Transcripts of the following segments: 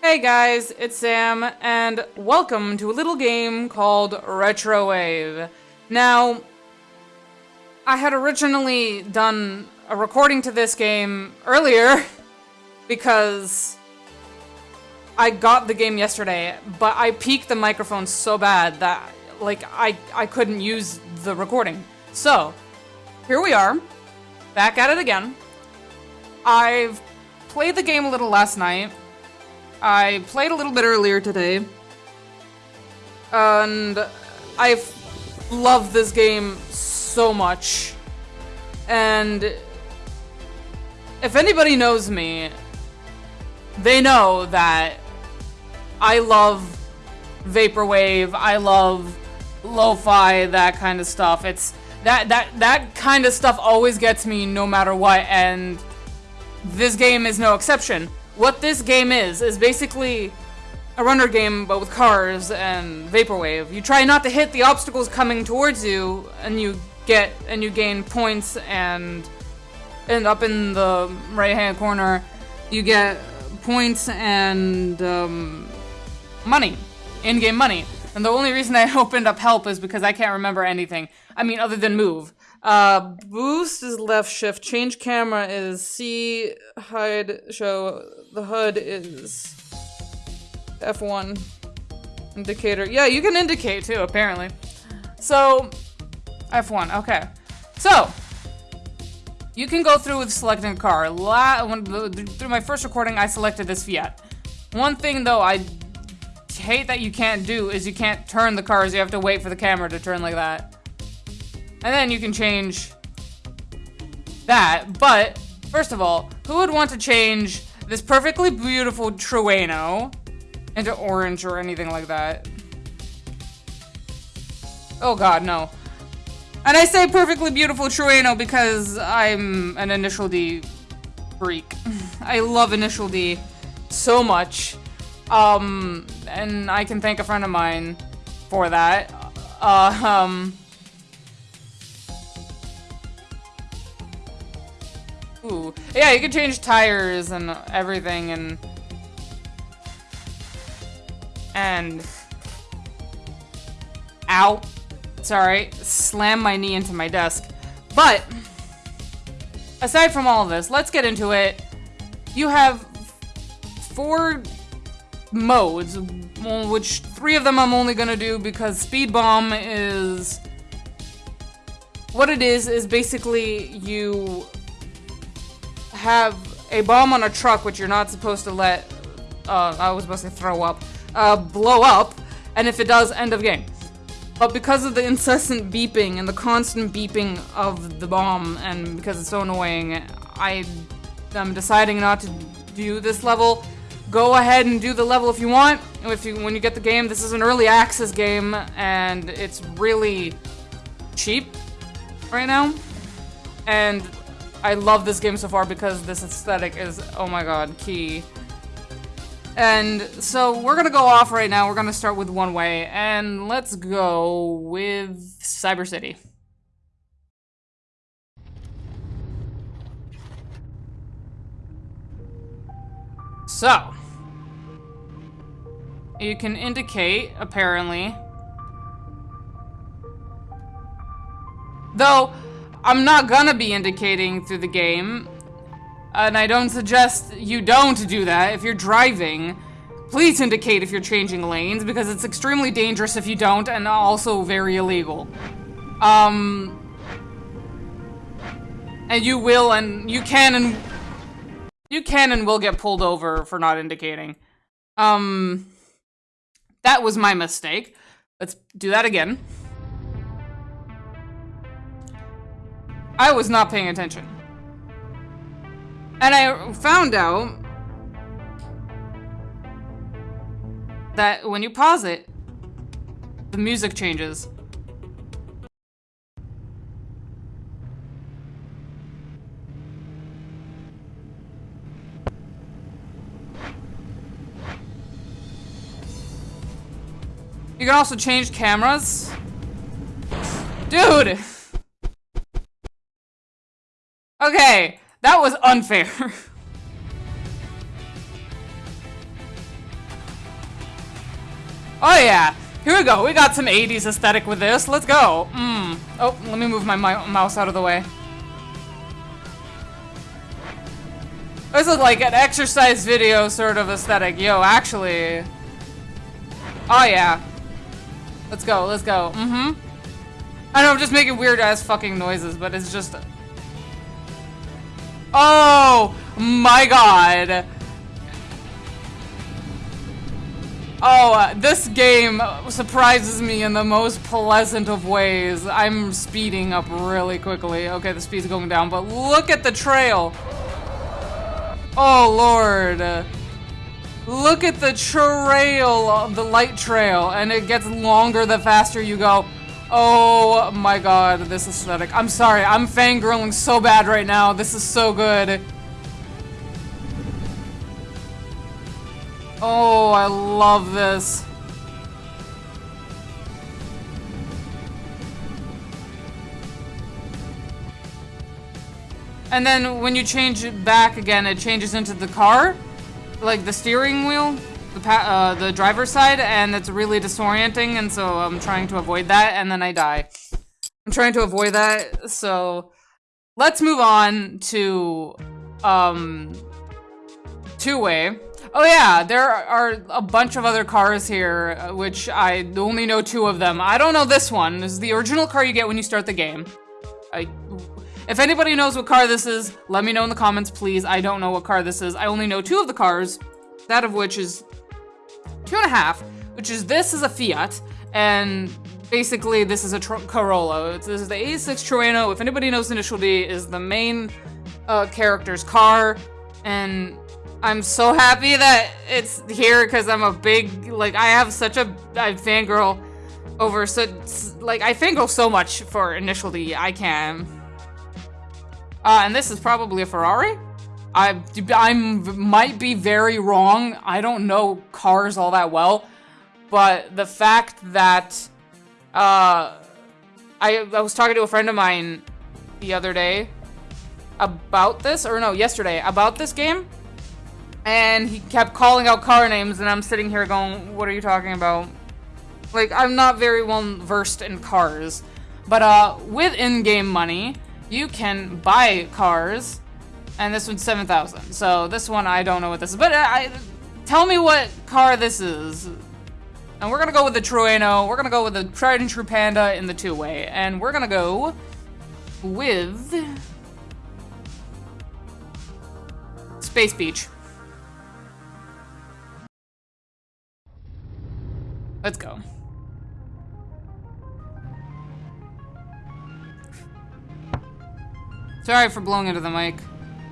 Hey guys, it's Sam, and welcome to a little game called Retrowave. Now, I had originally done a recording to this game earlier because I got the game yesterday, but I peaked the microphone so bad that like I I couldn't use the recording. So, here we are, back at it again. I've played the game a little last night. I played a little bit earlier today. And I've loved this game so much. And if anybody knows me, they know that I love vaporwave, I love lo-fi, that kind of stuff. It's that that that kind of stuff always gets me no matter what and this game is no exception. What this game is, is basically a runner game, but with cars and vaporwave. You try not to hit the obstacles coming towards you, and you get and you gain points and and up in the right hand corner. You get points and um, money in-game money. And the only reason I opened up help is because I can't remember anything. I mean other than move uh, boost is left shift change camera is C hide show the HUD is F1 indicator yeah you can indicate too apparently so F1, okay. So, you can go through with selecting a car. La when, through my first recording, I selected this Fiat. One thing, though, I hate that you can't do is you can't turn the cars. You have to wait for the camera to turn like that. And then you can change that. But, first of all, who would want to change this perfectly beautiful Trueno into orange or anything like that? Oh god, no. And I say perfectly beautiful Trueno because I'm an Initial D freak. I love Initial D so much. Um, and I can thank a friend of mine for that. Uh, um... Yeah, you can change tires and everything and... And... Ow. Sorry, slam my knee into my desk. But, aside from all of this, let's get into it. You have four modes, which three of them I'm only gonna do because Speed Bomb is... What it is, is basically you have a bomb on a truck, which you're not supposed to let, uh, I was supposed to throw up, uh, blow up, and if it does, end of game. But because of the incessant beeping and the constant beeping of the bomb, and because it's so annoying, I am deciding not to do this level. Go ahead and do the level if you want. If you when you get the game, this is an early access game, and it's really cheap right now. And I love this game so far because this aesthetic is, oh my god, key. And so we're gonna go off right now. We're gonna start with one way, and let's go with Cyber City. So, you can indicate, apparently. Though, I'm not gonna be indicating through the game. And I don't suggest you don't do that if you're driving. Please indicate if you're changing lanes, because it's extremely dangerous if you don't, and also very illegal. Um... And you will, and you can, and... You can and will get pulled over for not indicating. Um... That was my mistake. Let's do that again. I was not paying attention. And I found out that when you pause it, the music changes. You can also change cameras. Dude! Okay. That was unfair. Oh yeah, here we go. We got some 80s aesthetic with this. Let's go. Mmm. Oh, let me move my mouse out of the way. This is like an exercise video sort of aesthetic. Yo, actually. Oh yeah. Let's go, let's go. Mm-hmm. I know I'm just making weird ass fucking noises, but it's just... Oh my god. Oh, uh, this game surprises me in the most pleasant of ways. I'm speeding up really quickly. Okay, the speed's going down, but look at the trail. Oh, Lord. Look at the trail, the light trail, and it gets longer the faster you go. Oh my god, this aesthetic. I'm sorry, I'm fangirling so bad right now. This is so good. Oh, I love this. And then when you change it back again, it changes into the car, like the steering wheel, the uh, the driver's side, and it's really disorienting, and so I'm trying to avoid that, and then I die. I'm trying to avoid that, so let's move on to um two-way. Oh yeah, there are a bunch of other cars here, which I only know two of them. I don't know this one. This is the original car you get when you start the game. I if anybody knows what car this is, let me know in the comments, please. I don't know what car this is. I only know two of the cars, that of which is two and a half, which is this is a Fiat, and basically this is a Corolla. This is the 86 Trueno. If anybody knows Initial D, is the main uh, character's car, and I'm so happy that it's here because I'm a big, like, I have such a I fangirl over, so, like, I fangirl so much for Initial D, I can. Uh, and this is probably a Ferrari? I I might be very wrong. I don't know cars all that well, but the fact that uh, I I was talking to a friend of mine the other day about this, or no, yesterday about this game, and he kept calling out car names, and I'm sitting here going, "What are you talking about?" Like I'm not very well versed in cars, but uh, with in-game money you can buy cars, and this one's 7,000. So this one, I don't know what this is, but I, I, tell me what car this is. And we're gonna go with the Trueno, we're gonna go with the tried and true Panda in the two-way, and we're gonna go with Space Beach. Let's go. Sorry for blowing into the mic.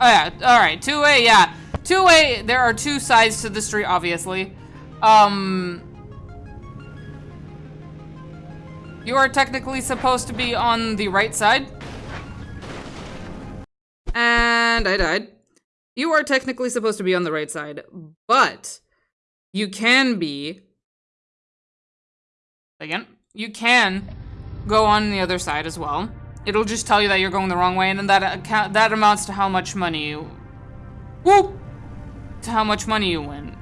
Oh yeah, alright, two-way, yeah. Two-way, there are two sides to the street, obviously. Um... You are technically supposed to be on the right side. And I died. You are technically supposed to be on the right side, but you can be... Again, you can go on the other side as well. It'll just tell you that you're going the wrong way, and then that account that amounts to how much money you. Whoop! To how much money you win.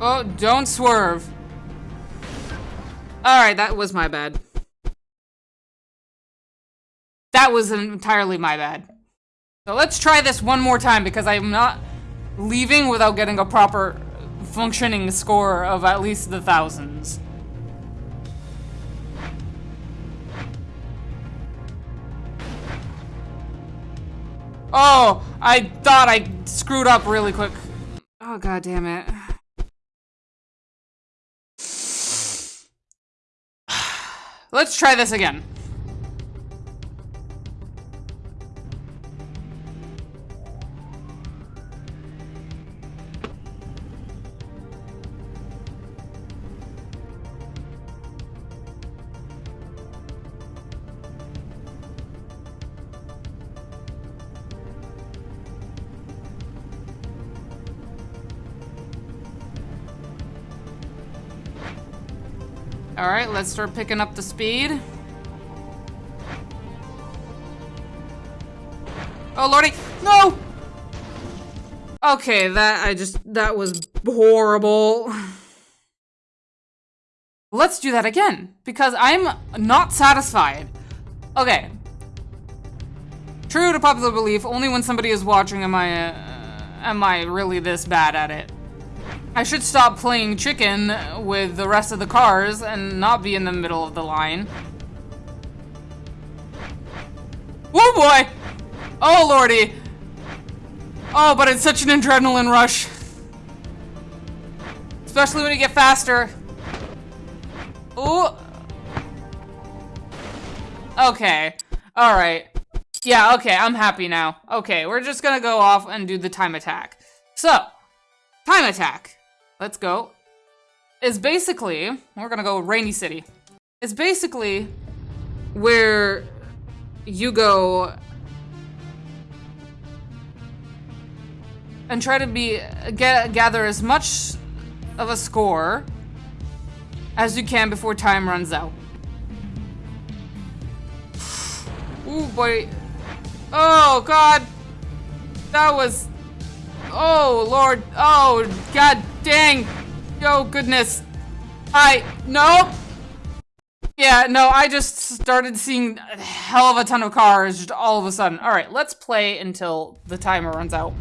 Oh, don't swerve. Alright, that was my bad. That was entirely my bad. So let's try this one more time because I'm not leaving without getting a proper functioning score of at least the thousands. Oh, I thought I screwed up really quick. Oh, god damn it. Let's try this again. All right, let's start picking up the speed. Oh, lordy. No! Okay, that, I just, that was horrible. Let's do that again, because I'm not satisfied. Okay. True to popular belief, only when somebody is watching am I, uh, am I really this bad at it. I should stop playing chicken with the rest of the cars and not be in the middle of the line. Oh boy! Oh lordy! Oh, but it's such an adrenaline rush. Especially when you get faster. Ooh. Okay. Alright. Yeah, okay, I'm happy now. Okay, we're just gonna go off and do the time attack. So, time attack. Let's go. Is basically, we're gonna go Rainy City. It's basically where you go and try to be get, gather as much of a score as you can before time runs out. Ooh boy. Oh god. That was Oh lord. Oh god dang. Oh goodness. I nope. Yeah, no, I just started seeing a hell of a ton of cars just all of a sudden. Alright, let's play until the timer runs out.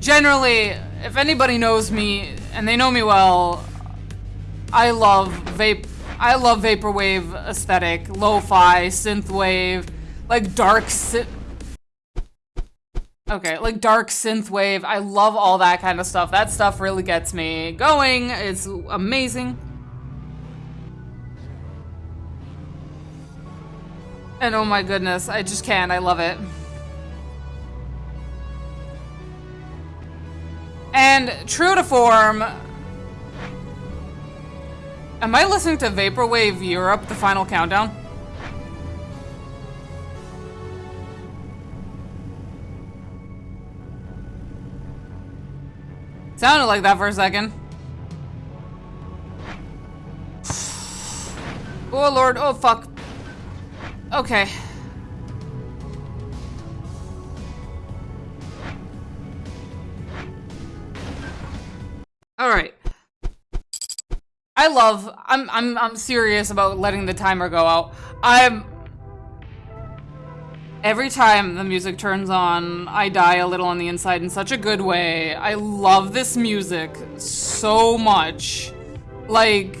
Generally, if anybody knows me, and they know me well, I love vape- I love vaporwave aesthetic, lo-fi, synthwave, like dark synth. Okay, like dark synthwave. I love all that kind of stuff. That stuff really gets me going. It's amazing. And oh my goodness, I just can't. I love it. And true to form, am I listening to Vaporwave Europe, the final countdown? Sounded like that for a second. Oh lord, oh fuck. Okay. All right. I love I'm I'm I'm serious about letting the timer go out. I'm Every time the music turns on, I die a little on the inside in such a good way. I love this music so much. Like...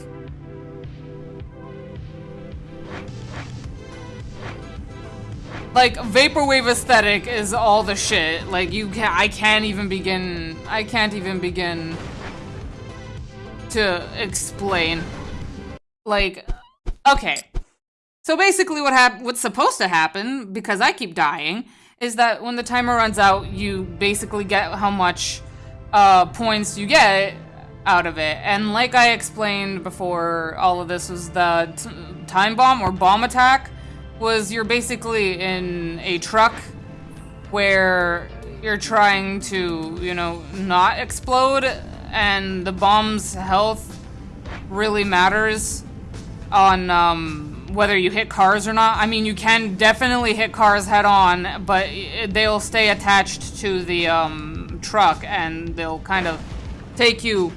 Like, Vaporwave aesthetic is all the shit. Like, you can I can't even begin... I can't even begin to explain. Like, okay. So basically what hap what's supposed to happen, because I keep dying, is that when the timer runs out, you basically get how much uh, points you get out of it. And like I explained before all of this was the time bomb or bomb attack was you're basically in a truck where you're trying to, you know, not explode and the bomb's health really matters on um, whether you hit cars or not. I mean, you can definitely hit cars head on, but they'll stay attached to the um, truck and they'll kind of take you,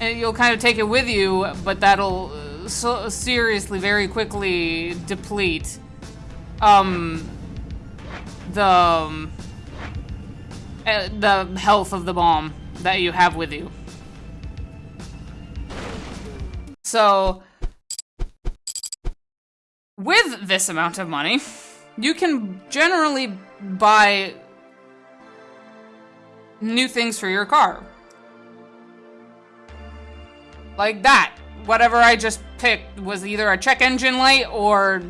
you'll kind of take it with you, but that'll uh, so seriously, very quickly deplete um, the, um, uh, the health of the bomb that you have with you. So, with this amount of money, you can generally buy new things for your car. Like that. Whatever I just picked was either a check engine light or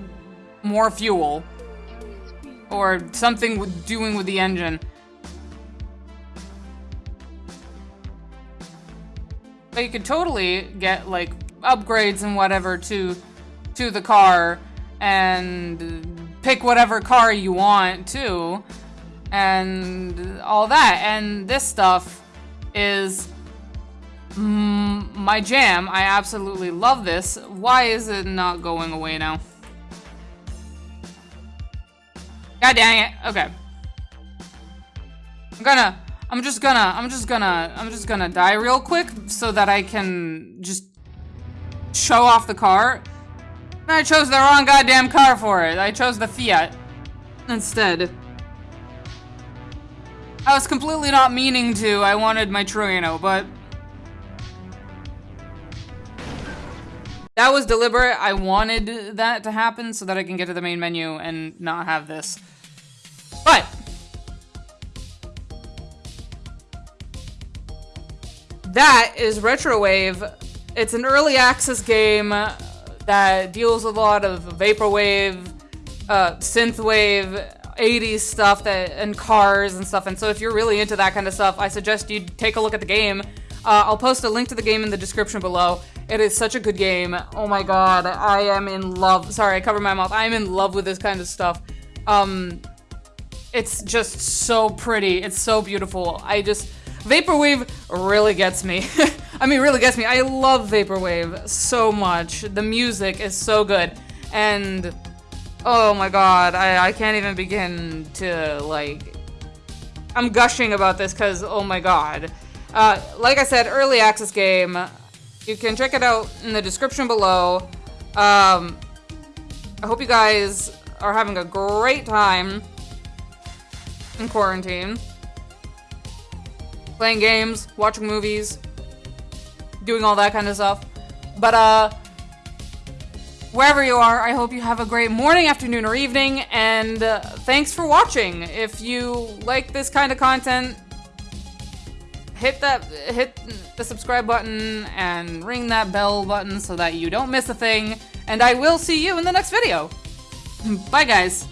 more fuel. Or something with doing with the engine. But you could totally get like upgrades and whatever to to the car and pick whatever car you want too and all that and this stuff is mm, my jam. I absolutely love this. Why is it not going away now? God dang it. Okay. I'm gonna, I'm just gonna, I'm just gonna, I'm just gonna die real quick so that I can just show off the car. I chose the wrong goddamn car for it. I chose the Fiat instead. I was completely not meaning to. I wanted my Trueno, but... That was deliberate. I wanted that to happen so that I can get to the main menu and not have this. But... That is Retrowave. It's an early access game that deals with a lot of vaporwave, uh, synthwave, 80s stuff that and cars and stuff. And so if you're really into that kind of stuff, I suggest you take a look at the game. Uh, I'll post a link to the game in the description below. It is such a good game. Oh my god, I am in love. Sorry, I covered my mouth. I am in love with this kind of stuff. Um, it's just so pretty. It's so beautiful. I just Vaporwave really gets me. I mean, really gets me. I love Vaporwave so much. The music is so good. And, oh my god, I, I can't even begin to, like... I'm gushing about this because, oh my god. Uh, like I said, early access game. You can check it out in the description below. Um, I hope you guys are having a great time in quarantine playing games, watching movies, doing all that kind of stuff. But, uh, wherever you are, I hope you have a great morning, afternoon, or evening, and uh, thanks for watching. If you like this kind of content, hit that, hit the subscribe button and ring that bell button so that you don't miss a thing, and I will see you in the next video. Bye, guys.